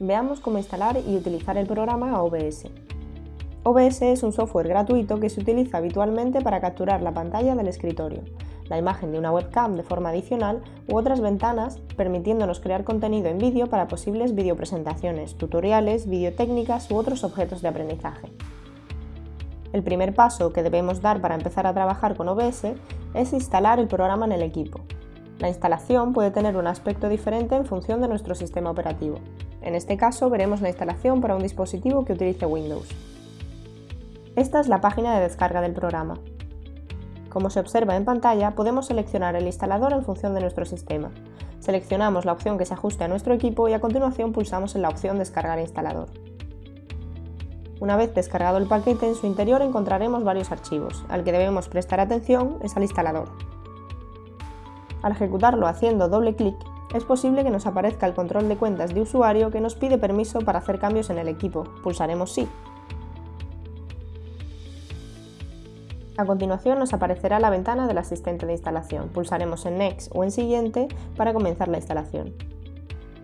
Veamos cómo instalar y utilizar el programa OBS. OBS es un software gratuito que se utiliza habitualmente para capturar la pantalla del escritorio, la imagen de una webcam de forma adicional u otras ventanas, permitiéndonos crear contenido en vídeo para posibles videopresentaciones, tutoriales, videotécnicas u otros objetos de aprendizaje. El primer paso que debemos dar para empezar a trabajar con OBS es instalar el programa en el equipo. La instalación puede tener un aspecto diferente en función de nuestro sistema operativo. En este caso veremos la instalación para un dispositivo que utilice Windows. Esta es la página de descarga del programa. Como se observa en pantalla, podemos seleccionar el instalador en función de nuestro sistema. Seleccionamos la opción que se ajuste a nuestro equipo y a continuación pulsamos en la opción Descargar instalador. Una vez descargado el paquete, en su interior encontraremos varios archivos. Al que debemos prestar atención es al instalador. Al ejecutarlo haciendo doble clic, es posible que nos aparezca el control de cuentas de usuario que nos pide permiso para hacer cambios en el equipo. Pulsaremos Sí. A continuación nos aparecerá la ventana del asistente de instalación. Pulsaremos en Next o en Siguiente para comenzar la instalación.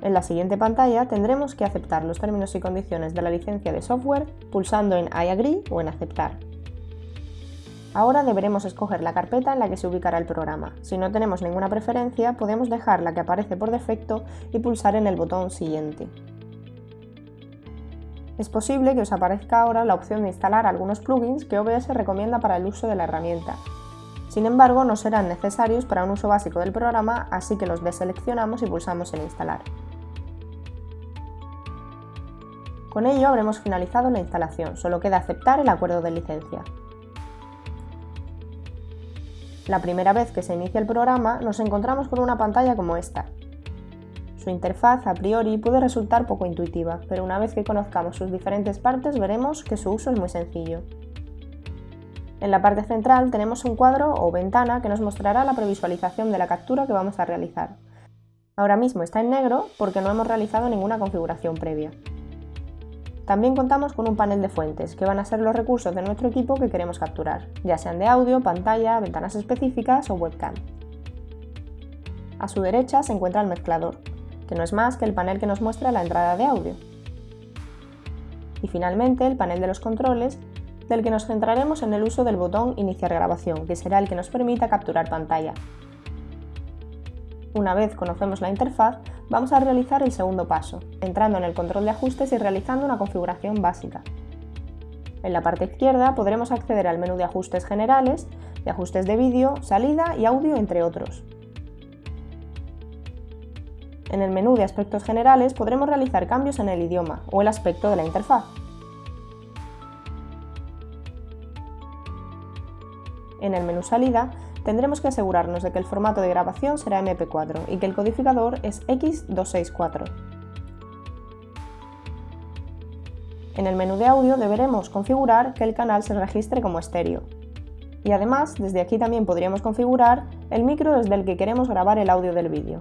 En la siguiente pantalla tendremos que aceptar los términos y condiciones de la licencia de software pulsando en I agree o en Aceptar. Ahora deberemos escoger la carpeta en la que se ubicará el programa. Si no tenemos ninguna preferencia, podemos dejar la que aparece por defecto y pulsar en el botón Siguiente. Es posible que os aparezca ahora la opción de instalar algunos plugins que OBS recomienda para el uso de la herramienta. Sin embargo, no serán necesarios para un uso básico del programa, así que los deseleccionamos y pulsamos en Instalar. Con ello habremos finalizado la instalación, solo queda aceptar el acuerdo de licencia. La primera vez que se inicia el programa nos encontramos con una pantalla como esta, su interfaz a priori puede resultar poco intuitiva, pero una vez que conozcamos sus diferentes partes veremos que su uso es muy sencillo. En la parte central tenemos un cuadro o ventana que nos mostrará la previsualización de la captura que vamos a realizar. Ahora mismo está en negro porque no hemos realizado ninguna configuración previa. También contamos con un panel de fuentes, que van a ser los recursos de nuestro equipo que queremos capturar, ya sean de audio, pantalla, ventanas específicas o webcam. A su derecha se encuentra el mezclador, que no es más que el panel que nos muestra la entrada de audio. Y finalmente el panel de los controles, del que nos centraremos en el uso del botón Iniciar grabación, que será el que nos permita capturar pantalla. Una vez conocemos la interfaz, vamos a realizar el segundo paso, entrando en el control de ajustes y realizando una configuración básica. En la parte izquierda podremos acceder al menú de ajustes generales, de ajustes de vídeo, salida y audio, entre otros. En el menú de aspectos generales podremos realizar cambios en el idioma o el aspecto de la interfaz. En el menú salida tendremos que asegurarnos de que el formato de grabación será MP4 y que el codificador es X264. En el menú de audio deberemos configurar que el canal se registre como estéreo. Y además, desde aquí también podríamos configurar el micro desde el que queremos grabar el audio del vídeo.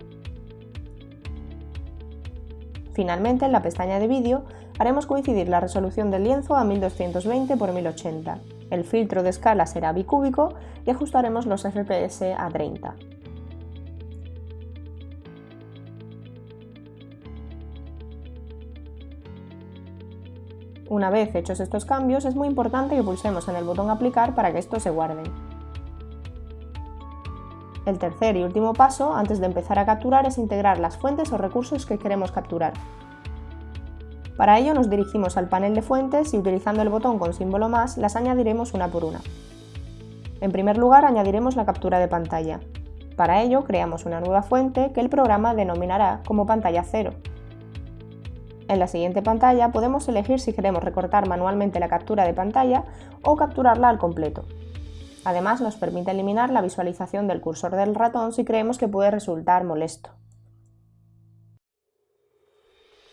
Finalmente, en la pestaña de vídeo, haremos coincidir la resolución del lienzo a 1220 x 1080. El filtro de escala será bicúbico y ajustaremos los FPS a 30. Una vez hechos estos cambios, es muy importante que pulsemos en el botón Aplicar para que estos se guarden. El tercer y último paso, antes de empezar a capturar, es integrar las fuentes o recursos que queremos capturar. Para ello nos dirigimos al panel de fuentes y utilizando el botón con símbolo más las añadiremos una por una. En primer lugar añadiremos la captura de pantalla. Para ello creamos una nueva fuente que el programa denominará como pantalla 0. En la siguiente pantalla podemos elegir si queremos recortar manualmente la captura de pantalla o capturarla al completo. Además nos permite eliminar la visualización del cursor del ratón si creemos que puede resultar molesto.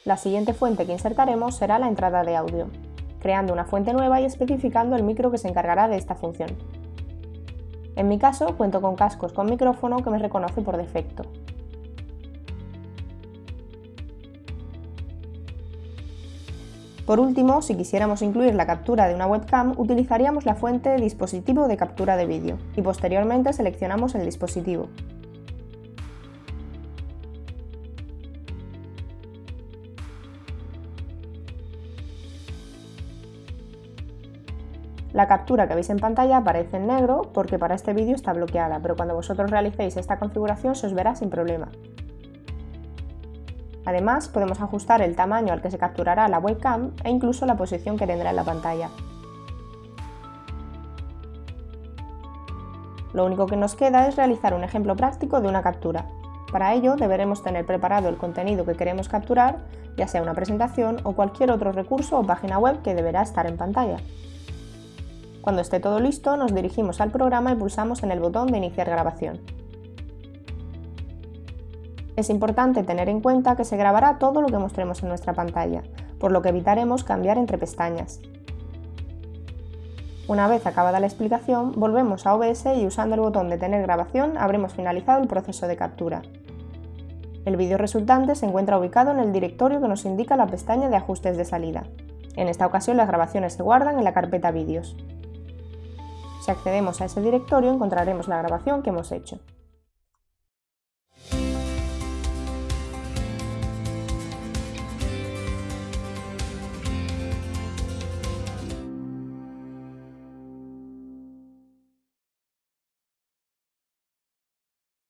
La siguiente fuente que insertaremos será la entrada de audio, creando una fuente nueva y especificando el micro que se encargará de esta función. En mi caso cuento con cascos con micrófono que me reconoce por defecto, Por último, si quisiéramos incluir la captura de una webcam, utilizaríamos la fuente dispositivo de captura de vídeo y posteriormente seleccionamos el dispositivo. La captura que veis en pantalla aparece en negro porque para este vídeo está bloqueada, pero cuando vosotros realicéis esta configuración se os verá sin problema. Además, podemos ajustar el tamaño al que se capturará la webcam e incluso la posición que tendrá en la pantalla. Lo único que nos queda es realizar un ejemplo práctico de una captura. Para ello deberemos tener preparado el contenido que queremos capturar, ya sea una presentación o cualquier otro recurso o página web que deberá estar en pantalla. Cuando esté todo listo, nos dirigimos al programa y pulsamos en el botón de Iniciar grabación. Es importante tener en cuenta que se grabará todo lo que mostremos en nuestra pantalla, por lo que evitaremos cambiar entre pestañas. Una vez acabada la explicación, volvemos a OBS y usando el botón de Tener grabación habremos finalizado el proceso de captura. El vídeo resultante se encuentra ubicado en el directorio que nos indica la pestaña de ajustes de salida. En esta ocasión las grabaciones se guardan en la carpeta Vídeos. Si accedemos a ese directorio encontraremos la grabación que hemos hecho.